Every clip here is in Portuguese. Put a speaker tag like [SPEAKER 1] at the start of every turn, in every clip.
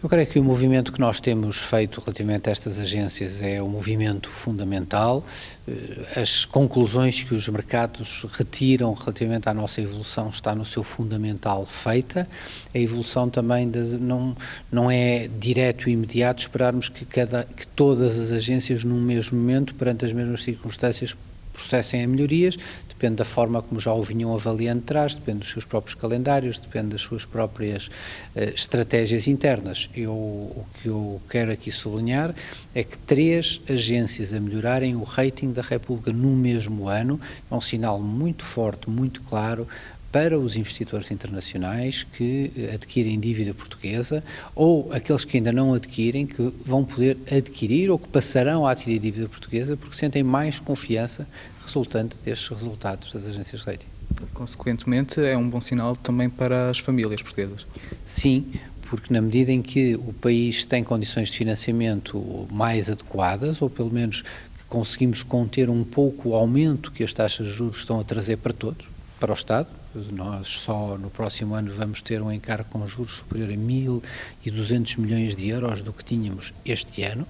[SPEAKER 1] Eu creio que o movimento que nós temos feito relativamente a estas agências é um movimento fundamental. Eh, as conclusões que os mercados retiram relativamente à nossa evolução está no seu fundamental feita. A evolução também das, não, não é direto e imediato esperarmos que, cada, que todas as agências num mesmo momento, perante as mesmas circunstâncias, processem a melhorias, depende da forma como já o vinham avaliando atrás, depende dos seus próprios calendários, depende das suas próprias uh, estratégias internas. Eu, o que eu quero aqui sublinhar é que três agências a melhorarem o rating da República no mesmo ano é um sinal muito forte, muito claro para os investidores internacionais que eh, adquirem dívida portuguesa ou aqueles que ainda não adquirem, que vão poder adquirir ou que passarão a adquirir dívida portuguesa porque sentem mais confiança resultante destes resultados das agências de rating.
[SPEAKER 2] Consequentemente, é um bom sinal também para as famílias portuguesas.
[SPEAKER 1] Sim, porque na medida em que o país tem condições de financiamento mais adequadas, ou pelo menos que conseguimos conter um pouco o aumento que as taxas de juros estão a trazer para todos, para o Estado, nós só no próximo ano vamos ter um encargo com juros superior a 1.200 milhões de euros do que tínhamos este ano,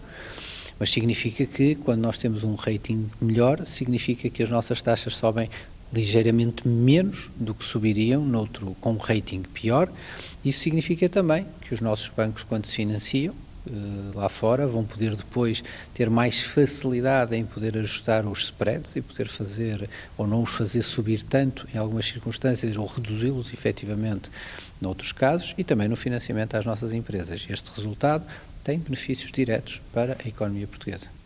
[SPEAKER 1] mas significa que quando nós temos um rating melhor, significa que as nossas taxas sobem ligeiramente menos do que subiriam noutro com um rating pior. Isso significa também que os nossos bancos, quando se financiam, lá fora, vão poder depois ter mais facilidade em poder ajustar os spreads e poder fazer ou não os fazer subir tanto em algumas circunstâncias ou reduzi-los efetivamente noutros casos e também no financiamento às nossas empresas. Este resultado tem benefícios diretos para a economia portuguesa.